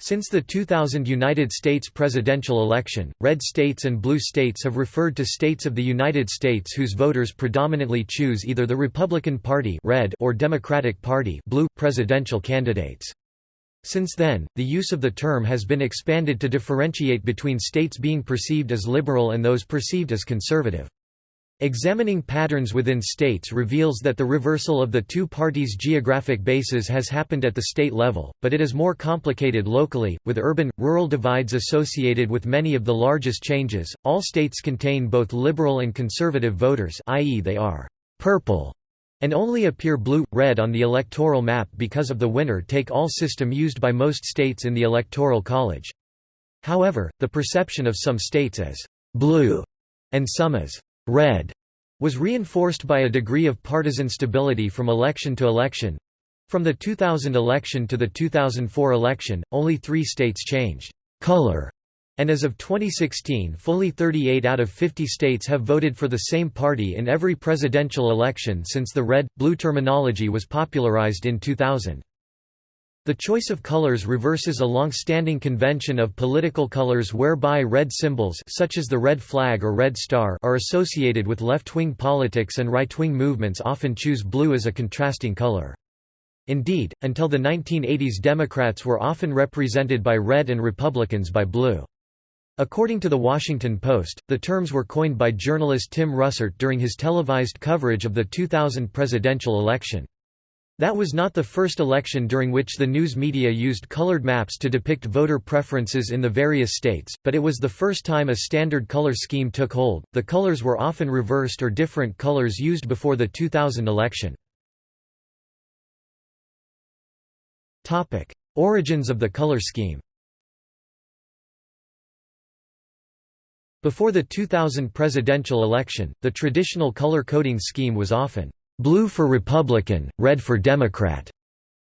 Since the 2000 United States presidential election, red states and blue states have referred to states of the United States whose voters predominantly choose either the Republican Party red or Democratic Party blue presidential candidates. Since then, the use of the term has been expanded to differentiate between states being perceived as liberal and those perceived as conservative. Examining patterns within states reveals that the reversal of the two parties' geographic bases has happened at the state level, but it is more complicated locally, with urban-rural divides associated with many of the largest changes. All states contain both liberal and conservative voters, i.e., they are purple and only appear blue-red on the electoral map because of the winner-take-all system used by most states in the Electoral College. However, the perception of some states as blue and some as red was reinforced by a degree of partisan stability from election to election. From the 2000 election to the 2004 election, only three states changed color, and as of 2016 fully 38 out of 50 states have voted for the same party in every presidential election since the red-blue terminology was popularized in 2000. The choice of colors reverses a long-standing convention of political colors whereby red symbols such as the red flag or red star are associated with left-wing politics and right-wing movements often choose blue as a contrasting color. Indeed, until the 1980s Democrats were often represented by red and Republicans by blue. According to The Washington Post, the terms were coined by journalist Tim Russert during his televised coverage of the 2000 presidential election. That was not the first election during which the news media used colored maps to depict voter preferences in the various states, but it was the first time a standard color scheme took hold. The colors were often reversed or different colors used before the 2000 election. Topic: Origins of the color scheme. Before the 2000 presidential election, the traditional color coding scheme was often blue for Republican, red for Democrat,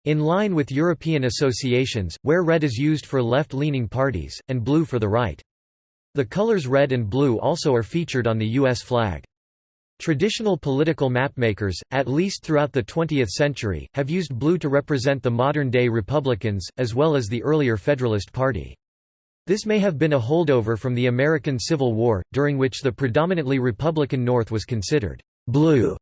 in line with European associations, where red is used for left-leaning parties, and blue for the right. The colors red and blue also are featured on the U.S. flag. Traditional political mapmakers, at least throughout the 20th century, have used blue to represent the modern-day Republicans, as well as the earlier Federalist Party. This may have been a holdover from the American Civil War, during which the predominantly Republican North was considered blue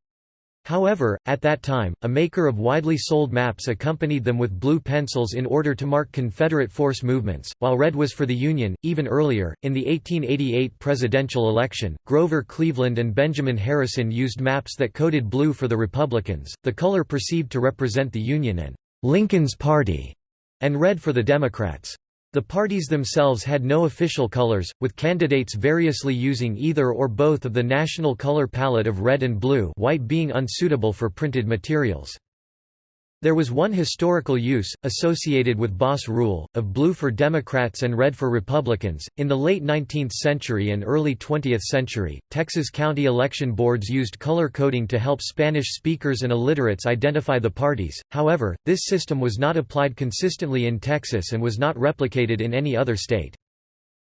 However, at that time, a maker of widely sold maps accompanied them with blue pencils in order to mark Confederate force movements, while red was for the Union. Even earlier, in the 1888 presidential election, Grover Cleveland and Benjamin Harrison used maps that coded blue for the Republicans, the color perceived to represent the Union and Lincoln's Party, and red for the Democrats. The parties themselves had no official colors, with candidates variously using either or both of the national color palette of red and blue white being unsuitable for printed materials. There was one historical use, associated with boss rule, of blue for Democrats and red for Republicans. In the late 19th century and early 20th century, Texas county election boards used color coding to help Spanish speakers and illiterates identify the parties, however, this system was not applied consistently in Texas and was not replicated in any other state.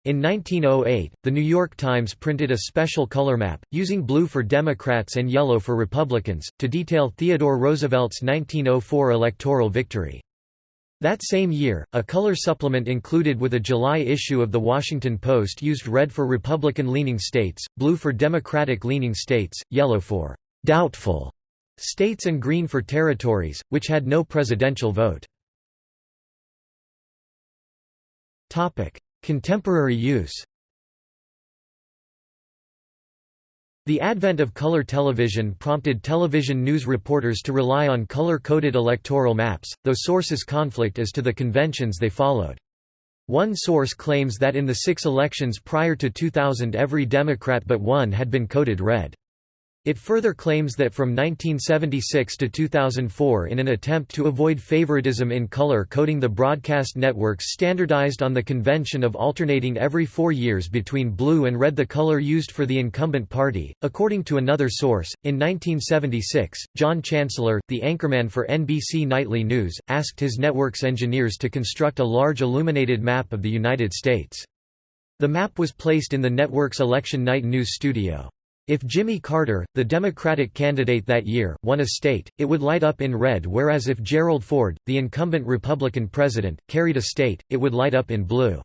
In 1908, The New York Times printed a special color map, using blue for Democrats and yellow for Republicans, to detail Theodore Roosevelt's 1904 electoral victory. That same year, a color supplement included with a July issue of The Washington Post used red for Republican-leaning states, blue for Democratic-leaning states, yellow for «doubtful» states and green for territories, which had no presidential vote. Contemporary use The advent of color television prompted television news reporters to rely on color-coded electoral maps, though sources conflict as to the conventions they followed. One source claims that in the six elections prior to 2000 every Democrat but one had been coded red. It further claims that from 1976 to 2004 in an attempt to avoid favoritism in color coding the broadcast networks standardized on the convention of alternating every four years between blue and red the color used for the incumbent party. According to another source, in 1976, John Chancellor, the anchorman for NBC Nightly News, asked his network's engineers to construct a large illuminated map of the United States. The map was placed in the network's election night news studio. If Jimmy Carter, the Democratic candidate that year, won a state, it would light up in red whereas if Gerald Ford, the incumbent Republican president, carried a state, it would light up in blue.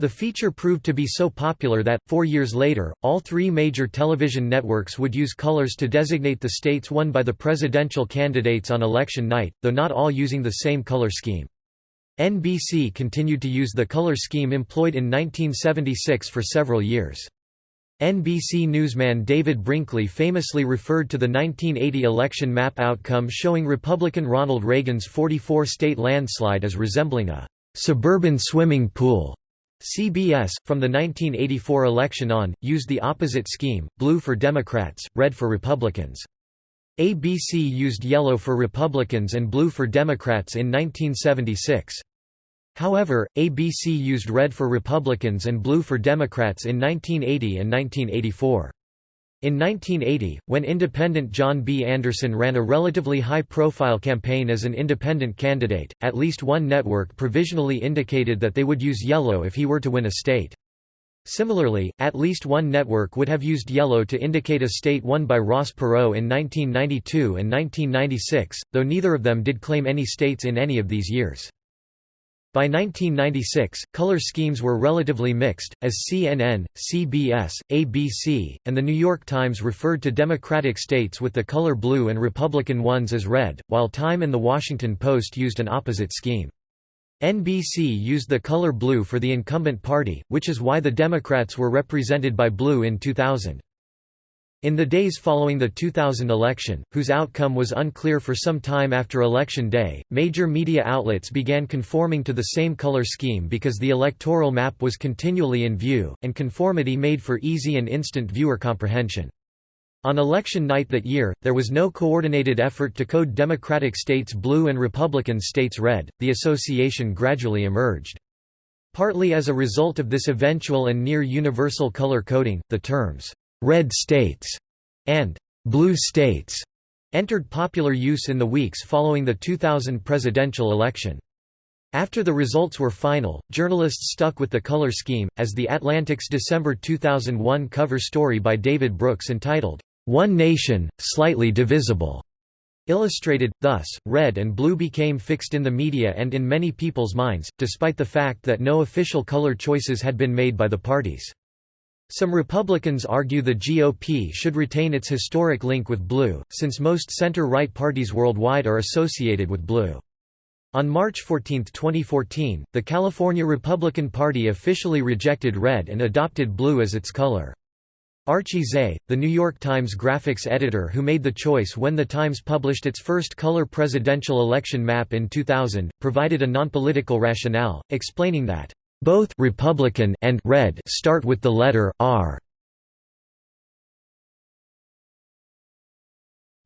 The feature proved to be so popular that, four years later, all three major television networks would use colors to designate the states won by the presidential candidates on election night, though not all using the same color scheme. NBC continued to use the color scheme employed in 1976 for several years. NBC newsman David Brinkley famously referred to the 1980 election map outcome showing Republican Ronald Reagan's 44-state landslide as resembling a «suburban swimming pool». CBS, from the 1984 election on, used the opposite scheme, blue for Democrats, red for Republicans. ABC used yellow for Republicans and blue for Democrats in 1976. However, ABC used red for Republicans and blue for Democrats in 1980 and 1984. In 1980, when independent John B. Anderson ran a relatively high-profile campaign as an independent candidate, at least one network provisionally indicated that they would use yellow if he were to win a state. Similarly, at least one network would have used yellow to indicate a state won by Ross Perot in 1992 and 1996, though neither of them did claim any states in any of these years. By 1996, color schemes were relatively mixed, as CNN, CBS, ABC, and The New York Times referred to Democratic states with the color blue and Republican ones as red, while Time and The Washington Post used an opposite scheme. NBC used the color blue for the incumbent party, which is why the Democrats were represented by blue in 2000. In the days following the 2000 election, whose outcome was unclear for some time after Election Day, major media outlets began conforming to the same color scheme because the electoral map was continually in view, and conformity made for easy and instant viewer comprehension. On election night that year, there was no coordinated effort to code Democratic states blue and Republican states red, the association gradually emerged. Partly as a result of this eventual and near-universal color coding, the terms «red states» and «blue states» entered popular use in the weeks following the 2000 presidential election. After the results were final, journalists stuck with the color scheme, as The Atlantic's December 2001 cover story by David Brooks entitled, "'One Nation, Slightly Divisible' illustrated, thus, red and blue became fixed in the media and in many people's minds, despite the fact that no official color choices had been made by the parties. Some Republicans argue the GOP should retain its historic link with blue, since most center-right parties worldwide are associated with blue. On March 14, 2014, the California Republican Party officially rejected red and adopted blue as its color. Archie Tse, the New York Times graphics editor who made the choice when the Times published its first color presidential election map in 2000, provided a nonpolitical rationale, explaining that both Republican and red start with the letter R.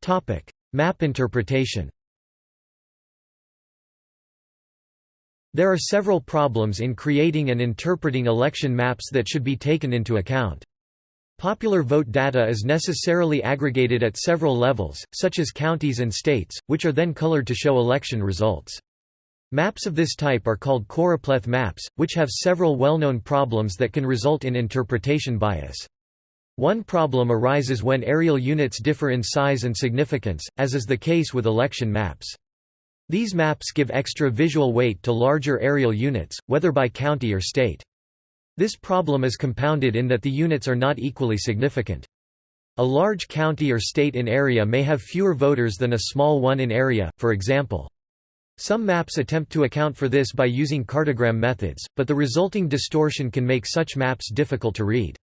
Topic: Map interpretation. There are several problems in creating and interpreting election maps that should be taken into account. Popular vote data is necessarily aggregated at several levels, such as counties and states, which are then colored to show election results. Maps of this type are called choropleth maps, which have several well-known problems that can result in interpretation bias. One problem arises when areal units differ in size and significance, as is the case with election maps. These maps give extra visual weight to larger areal units, whether by county or state. This problem is compounded in that the units are not equally significant. A large county or state in area may have fewer voters than a small one in area, for example. Some maps attempt to account for this by using cartogram methods, but the resulting distortion can make such maps difficult to read.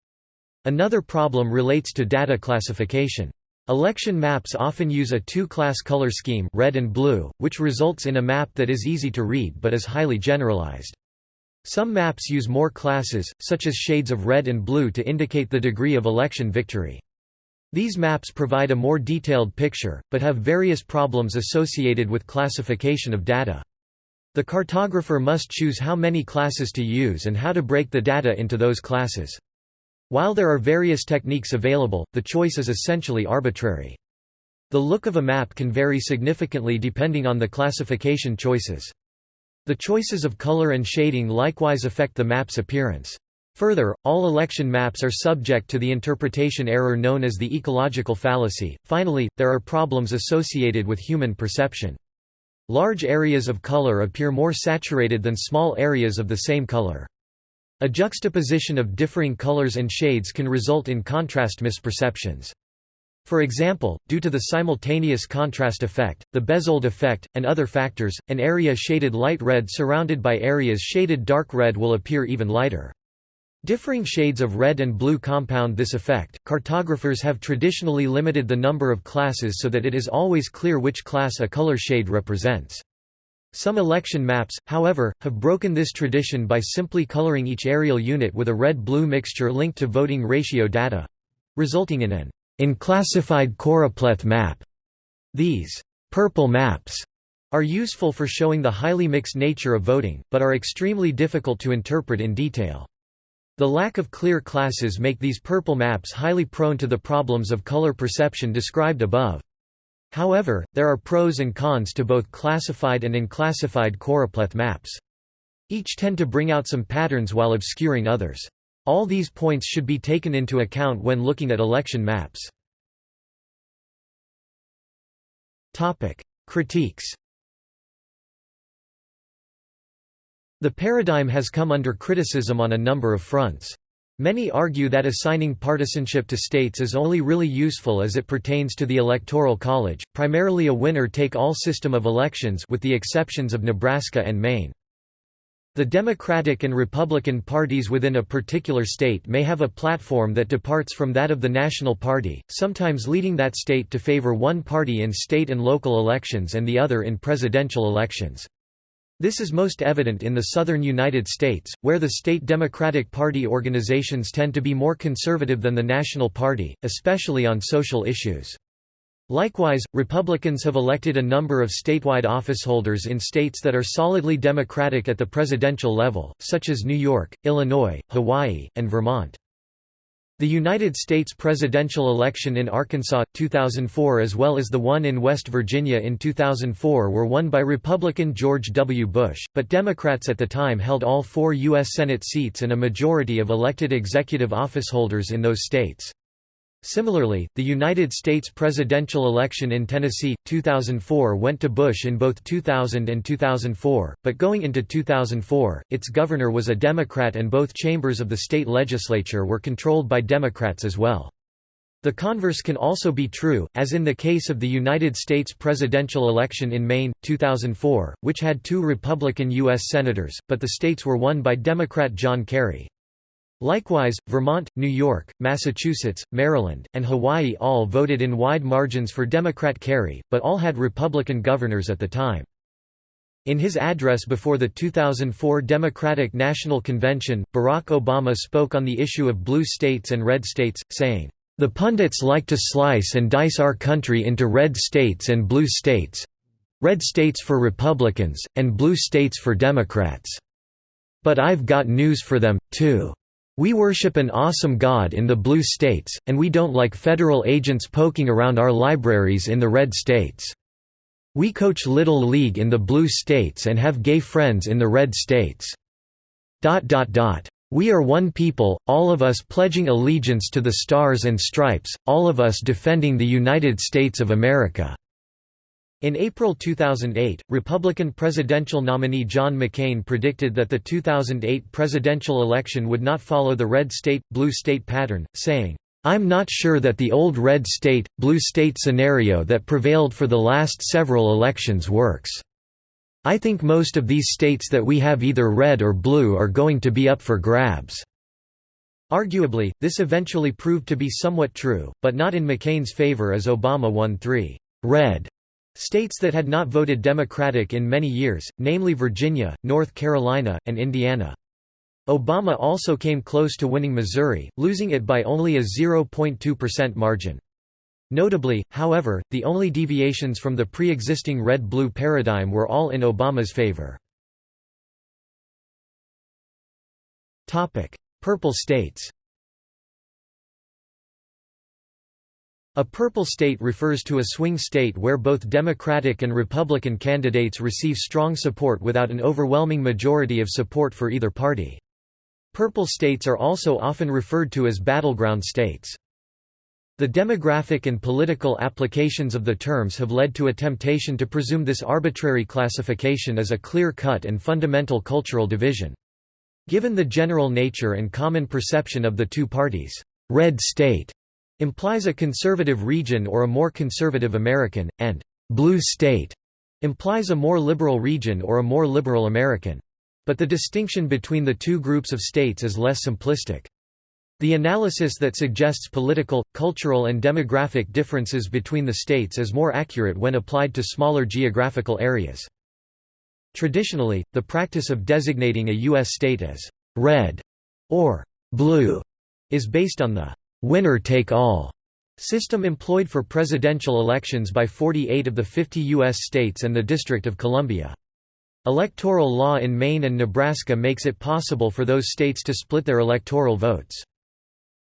Another problem relates to data classification. Election maps often use a two-class color scheme red and blue, which results in a map that is easy to read but is highly generalized. Some maps use more classes, such as shades of red and blue to indicate the degree of election victory. These maps provide a more detailed picture, but have various problems associated with classification of data. The cartographer must choose how many classes to use and how to break the data into those classes. While there are various techniques available, the choice is essentially arbitrary. The look of a map can vary significantly depending on the classification choices. The choices of color and shading likewise affect the map's appearance. Further, all election maps are subject to the interpretation error known as the ecological fallacy. Finally, there are problems associated with human perception. Large areas of color appear more saturated than small areas of the same color. A juxtaposition of differing colors and shades can result in contrast misperceptions. For example, due to the simultaneous contrast effect, the Bezold effect, and other factors, an area shaded light red surrounded by areas shaded dark red will appear even lighter. Differing shades of red and blue compound this effect. Cartographers have traditionally limited the number of classes so that it is always clear which class a color shade represents. Some election maps, however, have broken this tradition by simply coloring each areal unit with a red-blue mixture linked to voting ratio data—resulting in an unclassified choropleth map. These purple maps are useful for showing the highly mixed nature of voting, but are extremely difficult to interpret in detail. The lack of clear classes make these purple maps highly prone to the problems of color perception described above. However, there are pros and cons to both classified and unclassified choropleth maps. Each tend to bring out some patterns while obscuring others. All these points should be taken into account when looking at election maps. Critiques The paradigm has come under criticism on a number of fronts. Many argue that assigning partisanship to states is only really useful as it pertains to the Electoral College, primarily a winner-take-all system of elections with the exceptions of Nebraska and Maine. The Democratic and Republican parties within a particular state may have a platform that departs from that of the national party, sometimes leading that state to favor one party in state and local elections and the other in presidential elections. This is most evident in the southern United States, where the state Democratic Party organizations tend to be more conservative than the National Party, especially on social issues. Likewise, Republicans have elected a number of statewide officeholders in states that are solidly Democratic at the presidential level, such as New York, Illinois, Hawaii, and Vermont. The United States presidential election in Arkansas, 2004 as well as the one in West Virginia in 2004 were won by Republican George W. Bush, but Democrats at the time held all four U.S. Senate seats and a majority of elected executive officeholders in those states. Similarly, the United States presidential election in Tennessee, 2004 went to Bush in both 2000 and 2004, but going into 2004, its governor was a Democrat and both chambers of the state legislature were controlled by Democrats as well. The converse can also be true, as in the case of the United States presidential election in Maine, 2004, which had two Republican U.S. Senators, but the states were won by Democrat John Kerry. Likewise, Vermont, New York, Massachusetts, Maryland, and Hawaii all voted in wide margins for Democrat Kerry, but all had Republican governors at the time. In his address before the 2004 Democratic National Convention, Barack Obama spoke on the issue of blue states and red states, saying, "...the pundits like to slice and dice our country into red states and blue states—red states for Republicans, and blue states for Democrats. But I've got news for them, too." We worship an awesome God in the blue states, and we don't like federal agents poking around our libraries in the red states. We coach Little League in the blue states and have gay friends in the red states. We are one people, all of us pledging allegiance to the Stars and Stripes, all of us defending the United States of America." In April 2008, Republican presidential nominee John McCain predicted that the 2008 presidential election would not follow the red state, blue state pattern, saying, I'm not sure that the old red state, blue state scenario that prevailed for the last several elections works. I think most of these states that we have either red or blue are going to be up for grabs." Arguably, this eventually proved to be somewhat true, but not in McCain's favor as Obama won three red States that had not voted Democratic in many years, namely Virginia, North Carolina, and Indiana. Obama also came close to winning Missouri, losing it by only a 0.2% margin. Notably, however, the only deviations from the pre-existing red-blue paradigm were all in Obama's favor. Purple states A purple state refers to a swing state where both Democratic and Republican candidates receive strong support without an overwhelming majority of support for either party. Purple states are also often referred to as battleground states. The demographic and political applications of the terms have led to a temptation to presume this arbitrary classification as a clear-cut and fundamental cultural division. Given the general nature and common perception of the two parties, red state implies a conservative region or a more conservative American, and blue state implies a more liberal region or a more liberal American. But the distinction between the two groups of states is less simplistic. The analysis that suggests political, cultural and demographic differences between the states is more accurate when applied to smaller geographical areas. Traditionally, the practice of designating a U.S. state as «red» or «blue» is based on the «winner-take-all» system employed for presidential elections by 48 of the 50 U.S. states and the District of Columbia. Electoral law in Maine and Nebraska makes it possible for those states to split their electoral votes.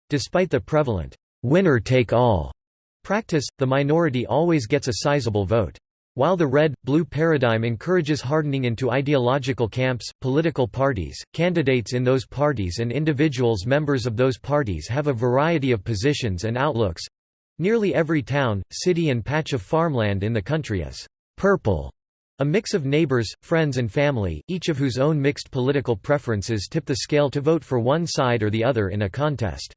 Despite the prevalent winner-take-all practice, the minority always gets a sizable vote. While the red-blue paradigm encourages hardening into ideological camps, political parties, candidates in those parties and individuals members of those parties have a variety of positions and outlooks. Nearly every town, city and patch of farmland in the country is «purple» A mix of neighbors, friends and family, each of whose own mixed political preferences tip the scale to vote for one side or the other in a contest.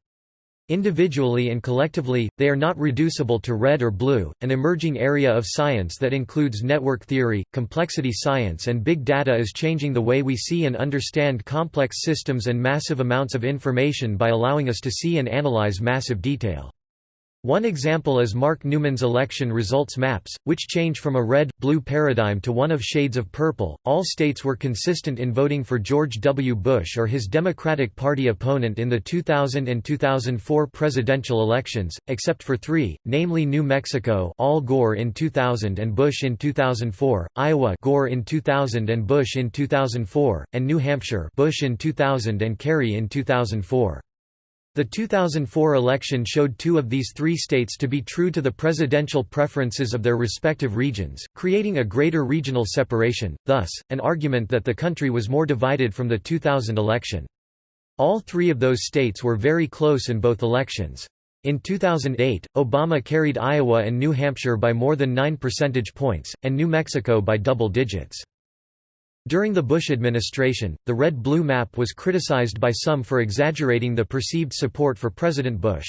Individually and collectively, they are not reducible to red or blue. An emerging area of science that includes network theory, complexity science, and big data is changing the way we see and understand complex systems and massive amounts of information by allowing us to see and analyze massive detail. One example is Mark Newman's election results maps, which change from a red-blue paradigm to one of shades of purple. All states were consistent in voting for George W. Bush or his Democratic Party opponent in the 2000 and 2004 presidential elections, except for three, namely New Mexico Al Gore in 2000 and Bush in 2004, Iowa Gore in 2000 and Bush in 2004, and New Hampshire Bush in 2000 and Kerry in 2004. The 2004 election showed two of these three states to be true to the presidential preferences of their respective regions, creating a greater regional separation, thus, an argument that the country was more divided from the 2000 election. All three of those states were very close in both elections. In 2008, Obama carried Iowa and New Hampshire by more than 9 percentage points, and New Mexico by double digits. During the Bush administration, the red-blue map was criticized by some for exaggerating the perceived support for President Bush.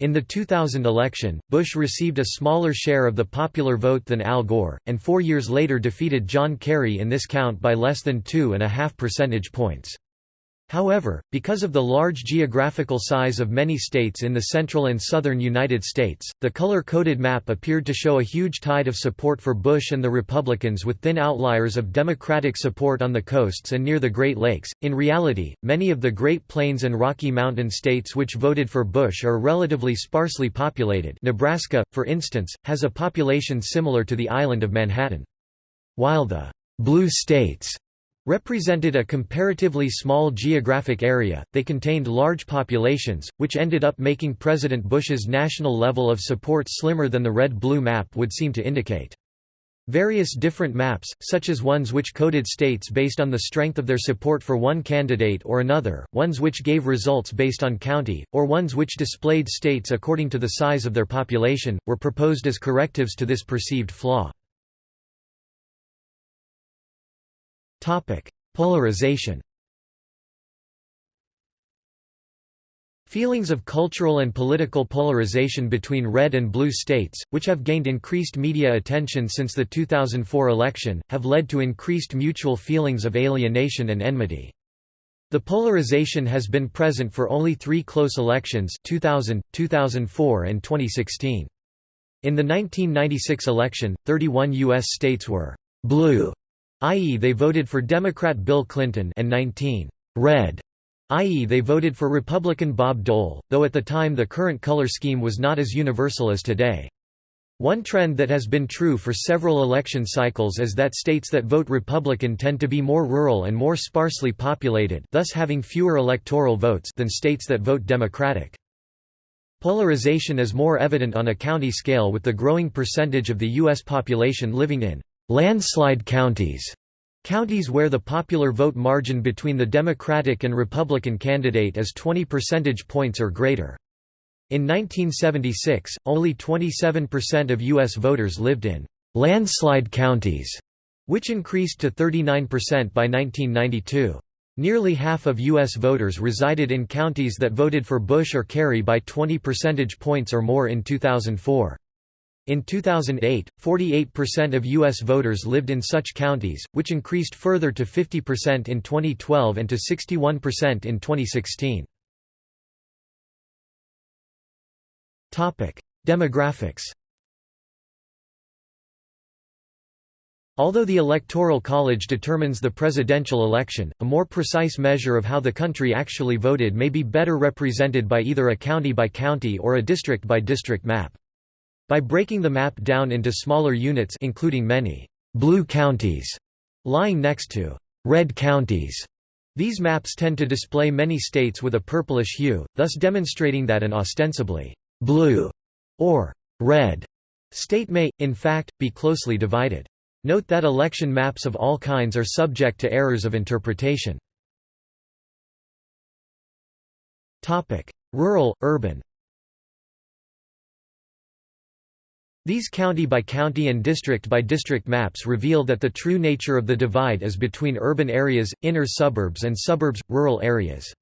In the 2000 election, Bush received a smaller share of the popular vote than Al Gore, and four years later defeated John Kerry in this count by less than two and a half percentage points. However, because of the large geographical size of many states in the central and southern United States, the color-coded map appeared to show a huge tide of support for Bush and the Republicans with thin outliers of Democratic support on the coasts and near the Great Lakes. In reality, many of the Great Plains and Rocky Mountain states which voted for Bush are relatively sparsely populated. Nebraska, for instance, has a population similar to the island of Manhattan. While the blue states represented a comparatively small geographic area, they contained large populations, which ended up making President Bush's national level of support slimmer than the red-blue map would seem to indicate. Various different maps, such as ones which coded states based on the strength of their support for one candidate or another, ones which gave results based on county, or ones which displayed states according to the size of their population, were proposed as correctives to this perceived flaw. Topic: Polarization. Feelings of cultural and political polarization between red and blue states, which have gained increased media attention since the 2004 election, have led to increased mutual feelings of alienation and enmity. The polarization has been present for only three close elections 2000, 2004 and 2016. In the 1996 election, 31 U.S. states were «blue» i.e. they voted for Democrat Bill Clinton and 19 red, i.e. they voted for Republican Bob Dole, though at the time the current color scheme was not as universal as today. One trend that has been true for several election cycles is that states that vote Republican tend to be more rural and more sparsely populated thus having fewer electoral votes than states that vote Democratic. Polarization is more evident on a county scale with the growing percentage of the U.S. population living in landslide counties, Counties where the popular vote margin between the Democratic and Republican candidate is 20 percentage points or greater. In 1976, only 27% of U.S. voters lived in «landslide counties», which increased to 39% by 1992. Nearly half of U.S. voters resided in counties that voted for Bush or Kerry by 20 percentage points or more in 2004. In 2008, 48% of U.S. voters lived in such counties, which increased further to 50% in 2012 and to 61% in 2016. Demographics Although the Electoral College determines the presidential election, a more precise measure of how the country actually voted may be better represented by either a county-by-county or a district-by-district map. By breaking the map down into smaller units including many «blue counties» lying next to «red counties», these maps tend to display many states with a purplish hue, thus demonstrating that an ostensibly «blue» or «red» state may, in fact, be closely divided. Note that election maps of all kinds are subject to errors of interpretation. Rural, urban These county-by-county and district-by-district maps reveal that the true nature of the divide is between urban areas, inner suburbs and suburbs, rural areas.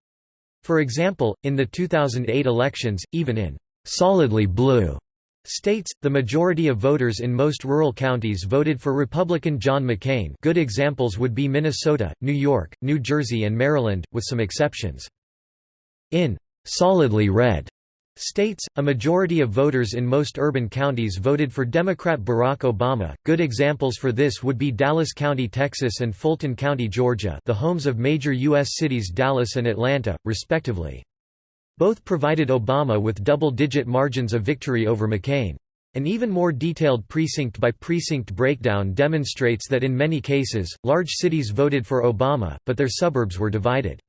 For example, in the 2008 elections, even in «solidly blue» States, the majority of voters in most rural counties voted for Republican John McCain good examples would be Minnesota, New York, New Jersey and Maryland, with some exceptions. In «solidly red» states, a majority of voters in most urban counties voted for Democrat Barack Obama. Good examples for this would be Dallas County, Texas and Fulton County, Georgia the homes of major U.S. cities Dallas and Atlanta, respectively. Both provided Obama with double-digit margins of victory over McCain. An even more detailed precinct-by-precinct breakdown demonstrates that in many cases, large cities voted for Obama, but their suburbs were divided.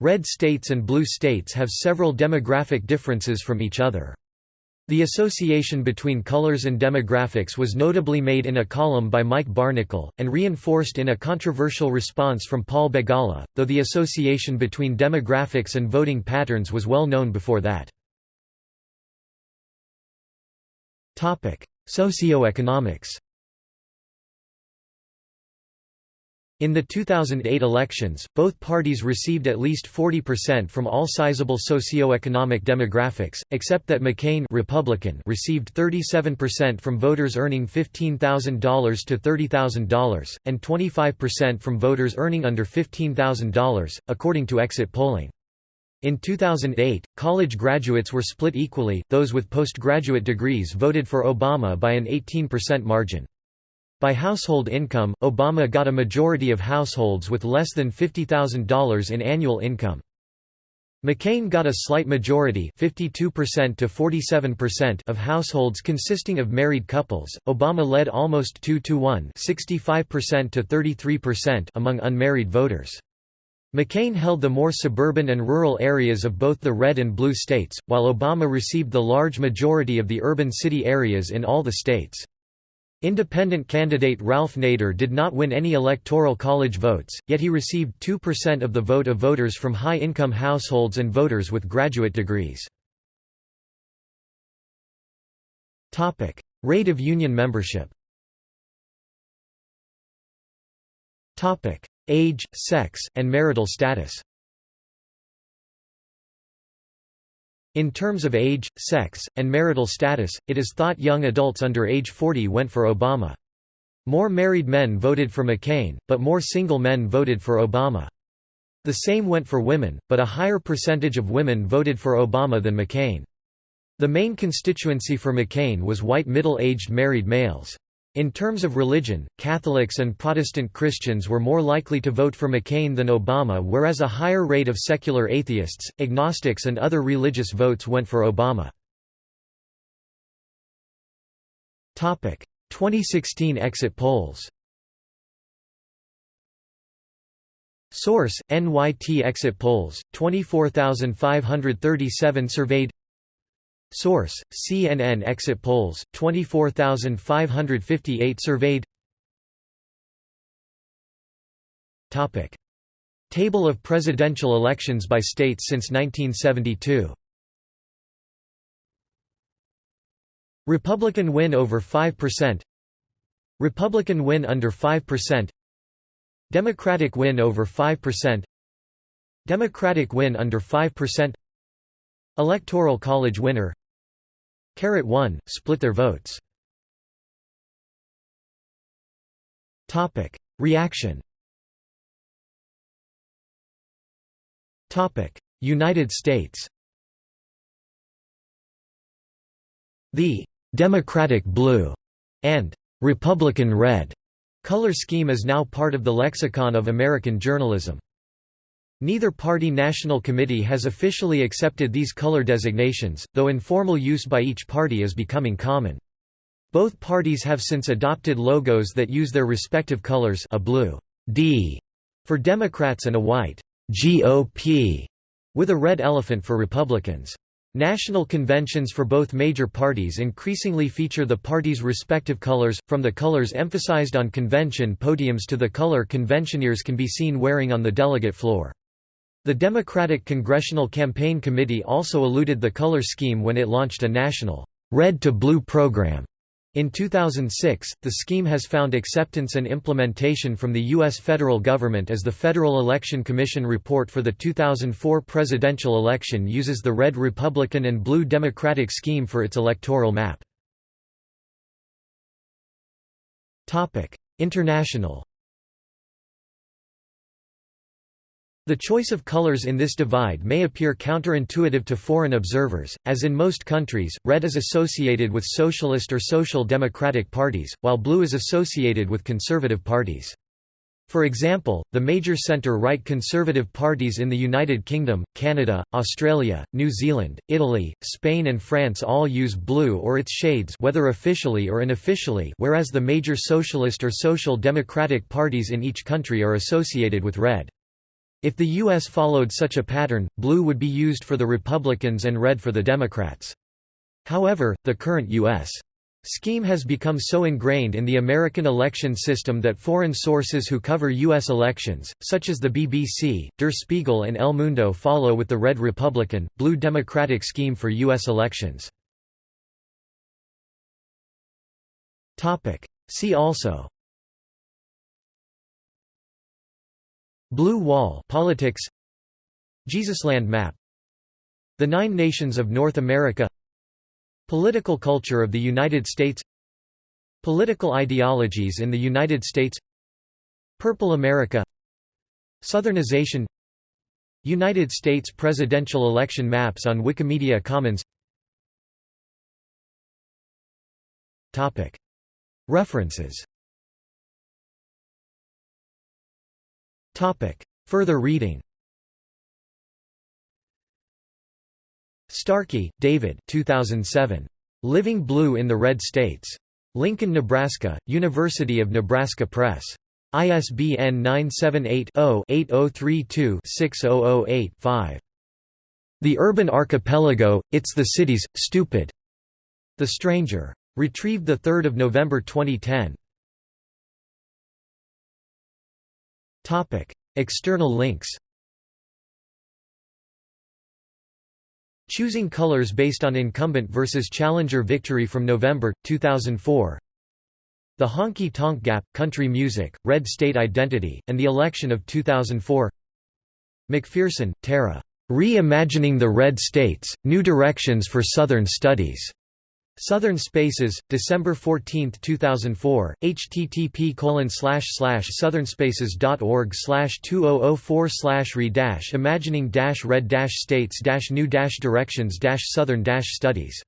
Red states and blue states have several demographic differences from each other. The association between colors and demographics was notably made in a column by Mike Barnicle, and reinforced in a controversial response from Paul Begala, though the association between demographics and voting patterns was well known before that. Socioeconomics In the 2008 elections, both parties received at least 40% from all sizable socio-economic demographics, except that McCain Republican received 37% from voters earning $15,000 to $30,000, and 25% from voters earning under $15,000, according to exit polling. In 2008, college graduates were split equally, those with postgraduate degrees voted for Obama by an 18% margin. By household income, Obama got a majority of households with less than $50,000 in annual income. McCain got a slight majority 52% to 47% of households consisting of married couples. Obama led almost 2 to 1, 65% to 33% among unmarried voters. McCain held the more suburban and rural areas of both the red and blue states, while Obama received the large majority of the urban city areas in all the states. Independent candidate Ralph Nader did not win any electoral college votes, yet he received 2% of the vote of voters from high-income households and voters with graduate degrees. Rate of union membership Age, sex, and marital status In terms of age, sex, and marital status, it is thought young adults under age 40 went for Obama. More married men voted for McCain, but more single men voted for Obama. The same went for women, but a higher percentage of women voted for Obama than McCain. The main constituency for McCain was white middle-aged married males. In terms of religion, Catholics and Protestant Christians were more likely to vote for McCain than Obama whereas a higher rate of secular atheists, agnostics and other religious votes went for Obama. 2016 exit polls Source: NYT exit polls, 24,537 surveyed Source: CNN exit polls, 24,558 surveyed. Topic. Table of presidential elections by states since 1972 Republican win over 5% Republican win under 5% Democratic win over 5% Democratic win under 5% Electoral College winner Carat 1, split their votes. Topic: Reaction. Topic: United States. The «Democratic blue» and «Republican red» color scheme is now part of the lexicon of American journalism. Neither party national committee has officially accepted these color designations, though informal use by each party is becoming common. Both parties have since adopted logos that use their respective colors a blue D for Democrats and a white GOP, with a red elephant for Republicans. National conventions for both major parties increasingly feature the parties' respective colors, from the colors emphasized on convention podiums to the color conventioneers can be seen wearing on the delegate floor. The Democratic Congressional Campaign Committee also eluded the color scheme when it launched a national red to blue program in 2006, the scheme has found acceptance and implementation from the U.S. federal government as the Federal Election Commission report for the 2004 presidential election uses the red Republican and blue Democratic scheme for its electoral map. International The choice of colors in this divide may appear counterintuitive to foreign observers, as in most countries, red is associated with socialist or social democratic parties, while blue is associated with conservative parties. For example, the major centre-right conservative parties in the United Kingdom, Canada, Australia, New Zealand, Italy, Spain and France all use blue or its shades whether officially or unofficially whereas the major socialist or social democratic parties in each country are associated with red. If the U.S. followed such a pattern, blue would be used for the Republicans and red for the Democrats. However, the current U.S. scheme has become so ingrained in the American election system that foreign sources who cover U.S. elections, such as the BBC, Der Spiegel and El Mundo follow with the red Republican, blue Democratic scheme for U.S. elections. See also Blue Wall politics Jesusland map The Nine Nations of North America Political culture of the United States Political ideologies in the United States Purple America Southernization United States presidential election maps on Wikimedia Commons. References Further reading Starkey, David 2007. Living Blue in the Red States. Lincoln, Nebraska, University of Nebraska Press. ISBN 978-0-8032-6008-5. The Urban Archipelago, It's the Cities, Stupid. The Stranger. Retrieved 3 November 2010. External links. Choosing colors based on incumbent versus challenger victory from November 2004. The Honky Tonk Gap, Country Music, Red State Identity, and the Election of 2004 McPherson, Tara. Reimagining the Red States, New Directions for Southern Studies. Southern Spaces, December 14, 2004, http southernspaces.org 2004 re imagining red states new directions southern studies